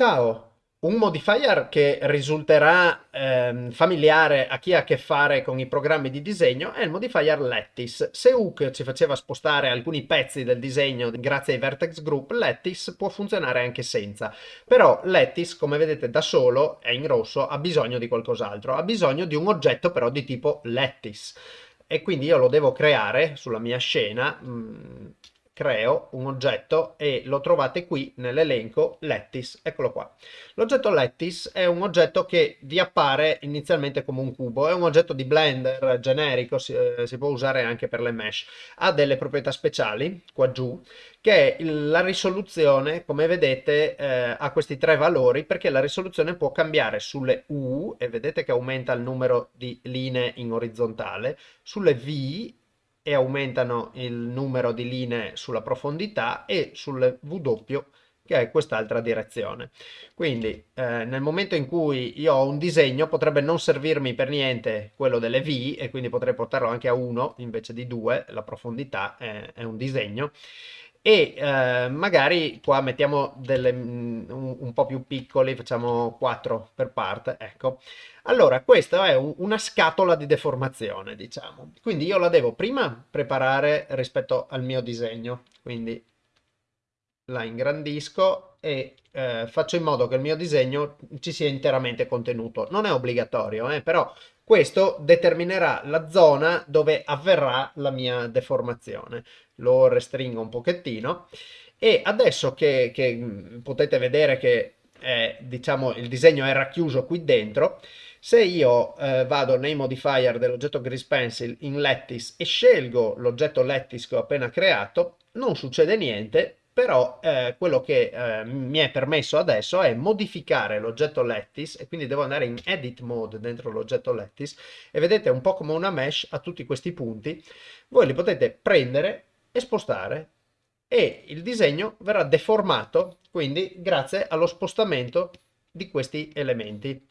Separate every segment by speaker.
Speaker 1: Ciao! Un modifier che risulterà ehm, familiare a chi ha a che fare con i programmi di disegno è il modifier Lattice. Se Hook ci faceva spostare alcuni pezzi del disegno grazie ai vertex group, Lattice può funzionare anche senza. Però Lattice, come vedete da solo, è in rosso, ha bisogno di qualcos'altro. Ha bisogno di un oggetto però di tipo Lattice. E quindi io lo devo creare sulla mia scena mh, mm, creo un oggetto e lo trovate qui nell'elenco Lattice, eccolo qua. L'oggetto Lattice è un oggetto che vi appare inizialmente come un cubo, è un oggetto di Blender generico, si, eh, si può usare anche per le mesh, ha delle proprietà speciali qua giù, che è la risoluzione, come vedete, eh, ha questi tre valori perché la risoluzione può cambiare sulle U, e vedete che aumenta il numero di linee in orizzontale, sulle V e aumentano il numero di linee sulla profondità e sulle W che è quest'altra direzione. Quindi eh, nel momento in cui io ho un disegno potrebbe non servirmi per niente quello delle V e quindi potrei portarlo anche a 1 invece di 2, la profondità è, è un disegno e eh, magari qua mettiamo delle, mm, un, un, po' più piccoli, facciamo 4 per parte, ecco. Allora, questa è un, una scatola di deformazione, diciamo. Quindi io la devo prima preparare rispetto al mio disegno, quindi la ingrandisco e eh, faccio in modo che il mio disegno ci sia interamente contenuto. Non è obbligatorio, eh, però questo determinerà la zona dove avverrà la mia deformazione. Lo restringo un pochettino. E adesso che, che potete vedere che è, diciamo, il disegno è racchiuso qui dentro, se io eh, vado nei modifier dell'oggetto Grease Pencil in Lattice e scelgo l'oggetto Lattice che ho appena creato, non succede niente però eh, quello che eh, mi è permesso adesso è modificare l'oggetto Lattice e quindi devo andare in Edit Mode dentro l'oggetto Lattice e vedete un po' come una mesh a tutti questi punti, voi li potete prendere e spostare e il disegno verrà deformato quindi grazie allo spostamento di questi elementi.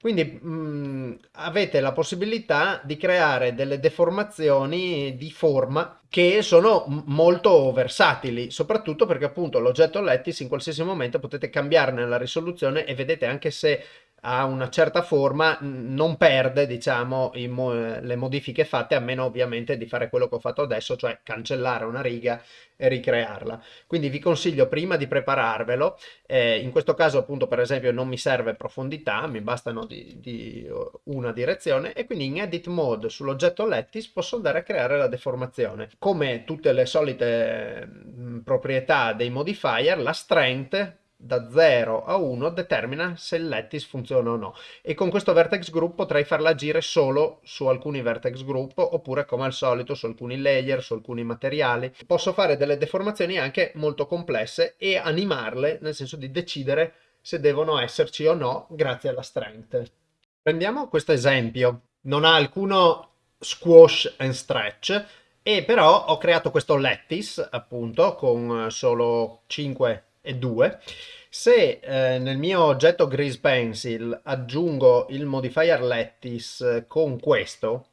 Speaker 1: Quindi mh, mm, avete la possibilità di creare delle deformazioni di forma che sono molto versatili, soprattutto perché appunto l'oggetto Lattice in qualsiasi momento potete cambiarne la risoluzione e vedete anche se ha una certa forma non perde diciamo mo le modifiche fatte a meno ovviamente di fare quello che ho fatto adesso cioè cancellare una riga e ricrearla. Quindi vi consiglio prima di prepararvelo eh, in questo caso appunto per esempio non mi serve profondità mi bastano di, di una direzione e quindi in edit mode sull'oggetto lattice posso andare a creare la deformazione. Come tutte le solite mh, proprietà dei modifier la strength da 0 a 1 determina se il lattice funziona o no e con questo vertex group potrei farla agire solo su alcuni vertex group oppure come al solito su alcuni layer, su alcuni materiali. Posso fare delle deformazioni anche molto complesse e animarle nel senso di decidere se devono esserci o no grazie alla strength. Prendiamo questo esempio, non ha alcuno squash and stretch e però ho creato questo lattice appunto con solo 5 e 2. Se eh, nel mio oggetto Grease Pencil aggiungo il modifier lattice con questo,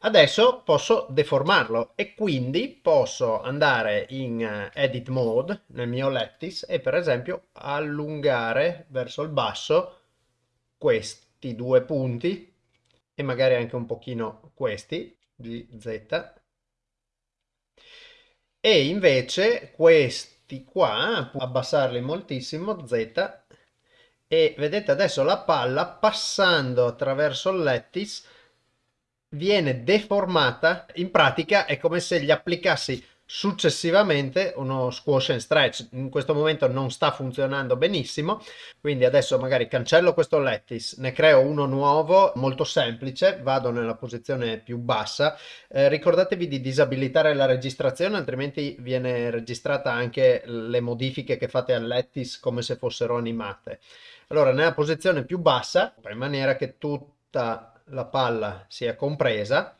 Speaker 1: adesso posso deformarlo e quindi posso andare in uh, edit mode nel mio lattice e per esempio allungare verso il basso questi due punti e magari anche un pochino questi di z e invece questi questi qua, abbassarli moltissimo, Z, e vedete adesso la palla passando attraverso il lattice viene deformata, in pratica è come se gli applicassi successivamente uno squash and stretch. In questo momento non sta funzionando benissimo quindi adesso magari cancello questo lattice ne creo uno nuovo molto semplice vado nella posizione più bassa. Eh, ricordatevi di disabilitare la registrazione altrimenti viene registrata anche le modifiche che fate al lattice come se fossero animate. Allora nella posizione più bassa in maniera che tutta la palla sia compresa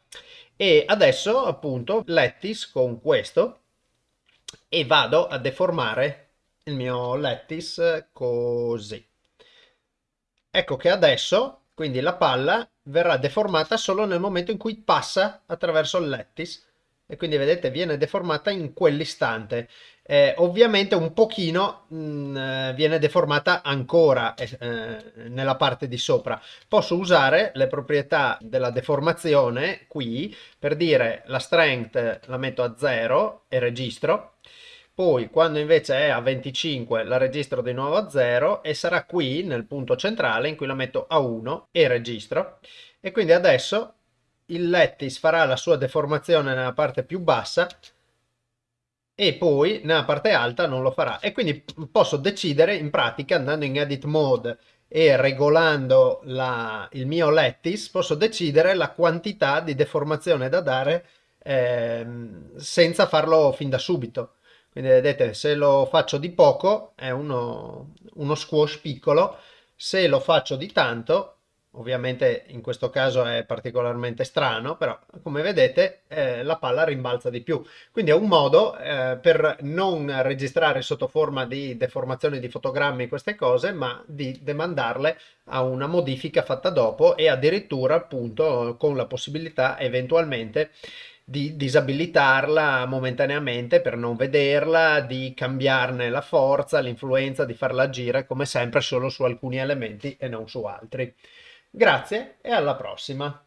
Speaker 1: e adesso appunto lattice con questo e vado a deformare il mio lattice così. Ecco che adesso quindi la palla verrà deformata solo nel momento in cui passa attraverso il lattice e quindi vedete viene deformata in quell'istante. Eh, ovviamente un pochino mh, mm, eh, viene deformata ancora eh, eh, nella parte di sopra. Posso usare le proprietà della deformazione qui per dire la strength la metto a 0 e registro. Poi quando invece è a 25 la registro di nuovo a 0 e sarà qui nel punto centrale in cui la metto a 1 e registro. E quindi adesso il lattice farà la sua deformazione nella parte più bassa e poi nella parte alta non lo farà. E quindi posso decidere in pratica andando in edit mode e regolando la, il mio lattice posso decidere la quantità di deformazione da dare eh, senza farlo fin da subito. Quindi vedete se lo faccio di poco è uno, uno squash piccolo, se lo faccio di tanto Ovviamente in questo caso è particolarmente strano, però come vedete eh, la palla rimbalza di più. Quindi è un modo eh, per non registrare sotto forma di deformazione di fotogrammi queste cose, ma di demandarle a una modifica fatta dopo e addirittura appunto con la possibilità eventualmente di disabilitarla momentaneamente per non vederla, di cambiarne la forza, l'influenza, di farla agire come sempre solo su alcuni elementi e non su altri. Grazie e alla prossima!